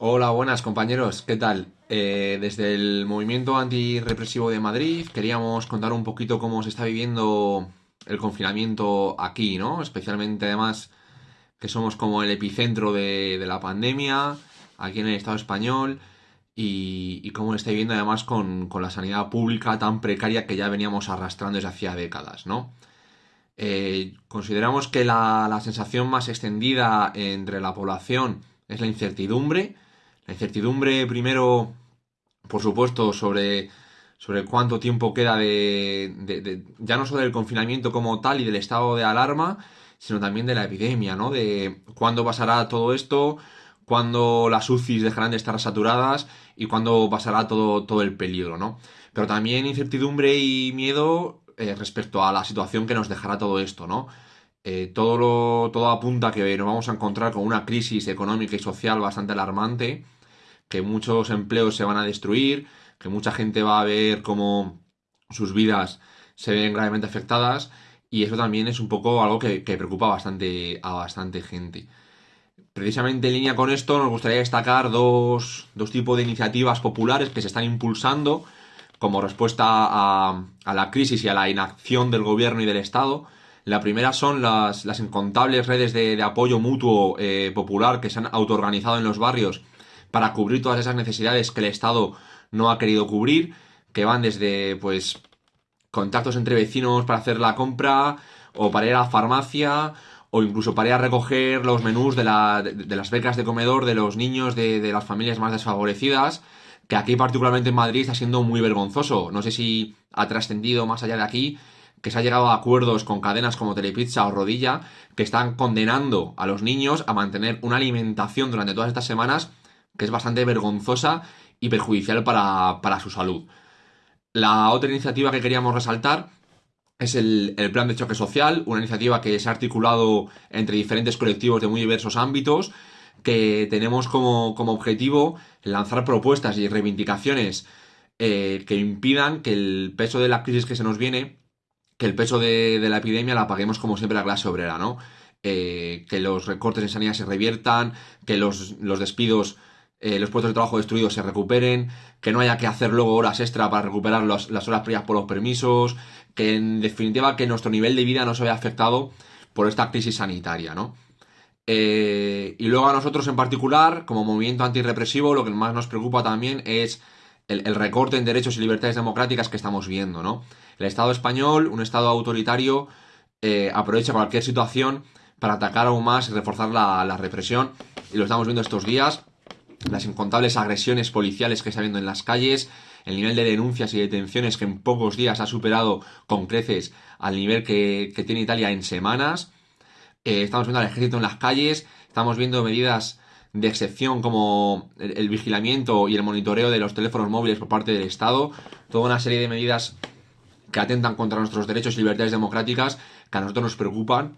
Hola, buenas compañeros, ¿qué tal? Eh, desde el movimiento antirrepresivo de Madrid queríamos contar un poquito cómo se está viviendo el confinamiento aquí, ¿no? Especialmente además que somos como el epicentro de, la pandemia aquí en el Estado español y, cómo lo está viviendo además con, la sanidad pública tan precaria que ya veníamos arrastrando desde hacía décadas, ¿no? Eh, consideramos que la sensación más extendida entre la población es la incertidumbre. La incertidumbre, primero, por supuesto, sobre, sobre cuánto tiempo queda de, ya no solo del confinamiento como tal y del estado de alarma, sino también de la epidemia, ¿no? De cuándo pasará todo esto, cuándo las UCIs dejarán de estar saturadas y cuándo pasará todo, todo el peligro, ¿no? Pero también incertidumbre y miedo eh, respecto a la situación que nos dejará todo esto, ¿no? Eh, todo, lo, todo apunta a que nos vamos a encontrar con una crisis económica y social bastante alarmante, que muchos empleos se van a destruir, que mucha gente va a ver cómo sus vidas se ven gravemente afectadas, y eso también es un poco algo que, preocupa bastante, a bastante gente. Precisamente en línea con esto nos gustaría destacar dos, dos tipos de iniciativas populares que se están impulsando como respuesta a, la crisis y a la inacción del gobierno y del Estado. La primera son las, incontables redes de, de apoyo mutuo eh, popular que se han autoorganizado en los barrios para cubrir todas esas necesidades que el Estado no ha querido cubrir, que van desde pues contactos entre vecinos para hacer la compra, o para ir a la farmacia, o incluso para ir a recoger los menús de, la- de- las becas de comedor de los niños de, de las familias más desfavorecidas, que aquí particularmente en Madrid está siendo muy vergonzoso. No sé si ha trascendido más allá de aquí, que se ha llegado a acuerdos con cadenas como Telepizza o Rodilla, que están condenando a los niños a mantener una alimentación durante todas estas semanas que es bastante vergonzosa y perjudicial para, para su salud. La otra iniciativa que queríamos resaltar es el, el Plan de Choque Social, una iniciativa que se ha articulado entre diferentes colectivos de muy diversos ámbitos, que tenemos como, como objetivo lanzar propuestas y reivindicaciones eh, que impidan que el peso de la crisis que se nos viene, que el peso de, la epidemia la paguemos como siempre la clase obrera, ¿no? Eh, que los recortes en sanidad se reviertan, que los, los despidos, eh, los puestos de trabajo destruidos se recuperen, que no haya que hacer luego horas extra para recuperar los- las horas previas por los permisos, que en definitiva que nuestro nivel de vida no se vea afectado por esta crisis sanitaria, ¿no? Eh, y luego a nosotros en particular, como movimiento antirrepresivo, lo que más nos preocupa también es el, recorte en derechos y libertades democráticas que estamos viendo, ¿no? El Estado español, un Estado autoritario, eh, aprovecha cualquier situación para atacar aún más y reforzar la, la represión. Y lo estamos viendo estos días las incontables agresiones policiales que está habiendo en las calles, el nivel de denuncias y detenciones que en pocos días ha superado con creces al nivel que, que tiene Italia en semanas. Eh, estamos viendo al ejército en las calles, estamos viendo medidas de excepción como el, el vigilamiento y el monitoreo de los teléfonos móviles por parte del Estado, toda una serie de medidas que atentan contra nuestros derechos y libertades democráticas que a nosotros nos preocupan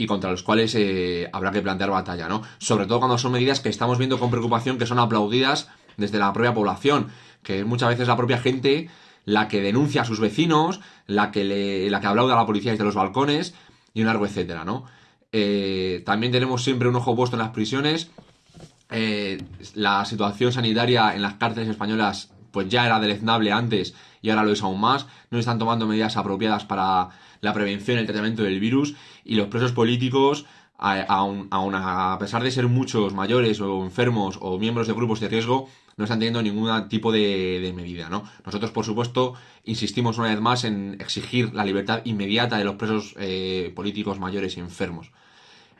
y contra los cuales eh, habrá que plantear batalla, ¿no? Sobre todo cuando son medidas que estamos viendo con preocupación que son aplaudidas desde la propia población, que muchas veces la propia gente la que denuncia a sus vecinos, la que, le, la que aplaude a la policía desde los balcones y un largo etcétera, ¿no? Eh, también tenemos siempre un ojo puesto en las prisiones. Eh, la situación sanitaria en las cárceles españolas pues ya era deleznable antes y ahora lo es aún más. No están tomando medidas apropiadas para la prevención y el tratamiento del virus y los presos políticos, aun- a pesar de ser muchos mayores o enfermos o miembros de grupos de riesgo, no están teniendo ningún tipo de, de medida, ¿no? Nosotros, por supuesto, insistimos una vez más en exigir la libertad inmediata de los presos eh, políticos mayores y enfermos.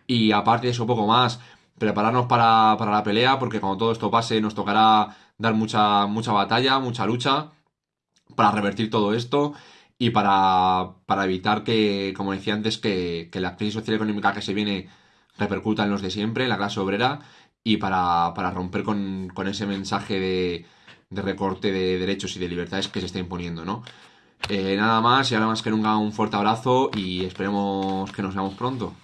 Y aparte de eso, poco más, prepararnos para, para la pelea, porque cuando todo esto pase nos tocará dar mucha, mucha batalla, mucha lucha para revertir todo esto y para, para evitar que, como decía antes, que, que la crisis social y económica que se viene repercuta en los de siempre, en la clase obrera, y para, para romper con, con ese mensaje de, de recorte de derechos y de libertades que se está imponiendo, ¿no? Eh, nada más y ahora más que nunca un fuerte abrazo y esperemos que nos veamos pronto.